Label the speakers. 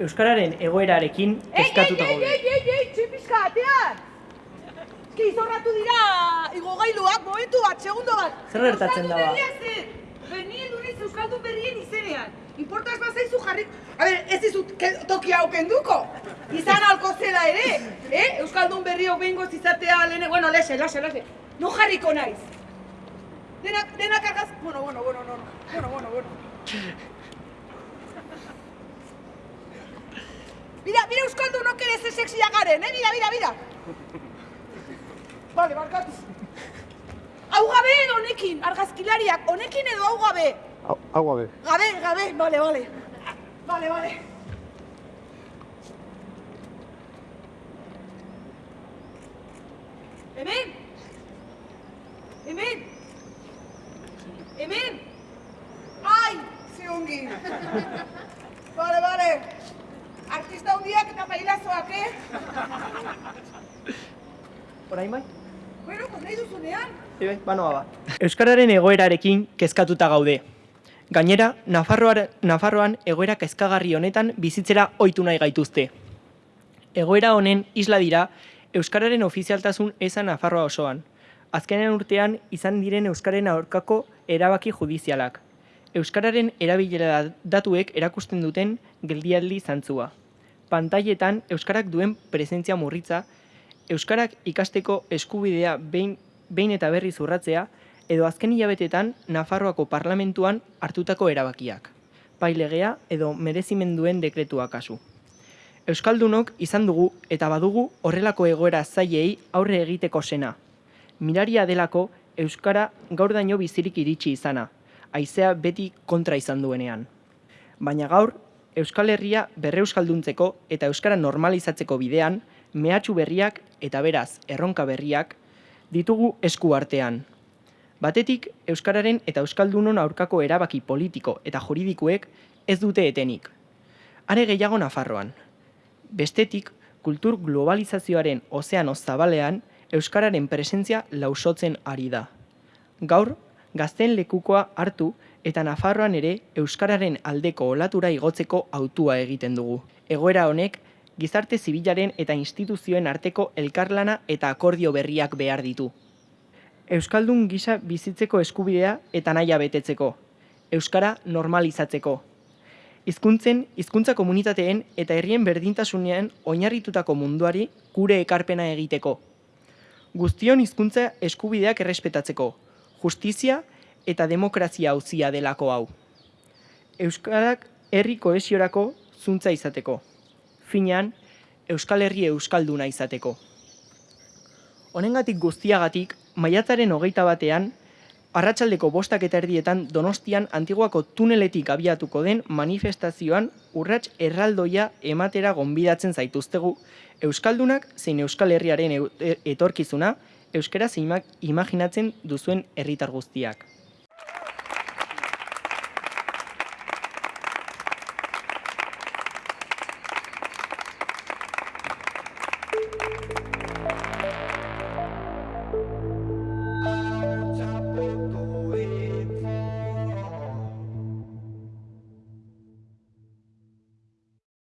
Speaker 1: Euskararen egoerarekin kezkatuta gaude.
Speaker 2: ei, ei, ei, ei, txipizka atean! Eski izorratu dira igogailuak, momentu bat, segundo bat.
Speaker 1: Zer gertatzen da ba?
Speaker 2: Bernien duriz Euskaldun berrien izenean. Importaz bazaizu jarri... A ber, ez dizut toki hau kenduko. Izan alko zela ere, eh? Euskaldun berriok behingoz izatea lehene... Bueno, lese, lase, lase. No jarriko naiz. Denak, denak argaz... Bueno, bueno, bueno, no, no. Bueno, bueno, bueno. Euskaldunok ere ze sexia garen, eh? Mira, mira, mira. Vale, barkatu. Hau gabe edo honekin, argazkilariak, honekin edo hau gabe.
Speaker 3: Hau, gabe.
Speaker 2: Gabe, gabe, vale, vale. Vale, vale. Hemen! Hemen! Hemen! Ai, ze ongi! Vale, vale. Artista hundiak eta pailazoak, eh?
Speaker 1: Orain bai?
Speaker 2: Bueno, pues nahi duzunean.
Speaker 1: Bai, bai, banoa ba. Euskararen egoerarekin kezkatuta gaude. Gainera, Nafarroar, Nafarroan egoera kezkagarri honetan bizitzera ohitu nahi gaituzte. Egoera honen isla dira Euskararen ofizialtasun eza Nafarroa osoan. Azkenen urtean izan diren Euskaren aurkako erabaki judizialak. Euskararen erabilera datuek erakusten duten geldialdi zantzua. Pantailetan Euskarak duen presentzia murritza, Euskarak ikasteko eskubidea behin, behin eta berri zurratzea, edo azken hilabetetan Nafarroako parlamentuan hartutako erabakiak. Pailegea edo merezimenduen dekretua kasu. Euskaldunok izan dugu eta badugu horrelako egoera zailei aurre egiteko sena. Miraria delako Euskara gaur daño bizirik iritsi izana, haizea beti kontra izan duenean. Baina gaur, Euskal Herria berreuskalduntzeko eta Euskara normalizatzeko bidean, mehatxu berriak eta beraz erronka berriak ditugu esku artean. Batetik, Euskararen eta Euskaldunon aurkako erabaki politiko eta juridikoek ez dute etenik. Are gehiago Nafarroan. Bestetik, kultur globalizazioaren ozeano zabalean Euskararen presentzia lausotzen ari da. Gaur, gazten lekukoa hartu eta Nafarroan ere Euskararen aldeko olatura igotzeko autua egiten dugu. Egoera honek, gizarte zibilaren eta instituzioen arteko elkarlana eta akordio berriak behar ditu. Euskaldun gisa bizitzeko eskubidea eta naia betetzeko. Euskara normalizatzeko. Hizkuntzen, hizkuntza komunitateen eta herrien berdintasunean oinarritutako munduari gure ekarpena egiteko. Guztion hizkuntza eskubideak errespetatzeko, justizia eta demokrazia auzia delako hau. Euskarak herri kohesiorako zuntza izateko. Finean, Euskal Herri Euskalduna izateko. Honengatik guztiagatik, maiatzaren hogeita batean, arratsaldeko bostak eta erdietan Donostian antiguako tuneletik abiatuko den manifestazioan urrats erraldoia ematera gonbidatzen zaituztegu Euskaldunak zein Euskal Herriaren e- etorkizuna euskaraz ima- imaginatzen duzuen herritar guztiak.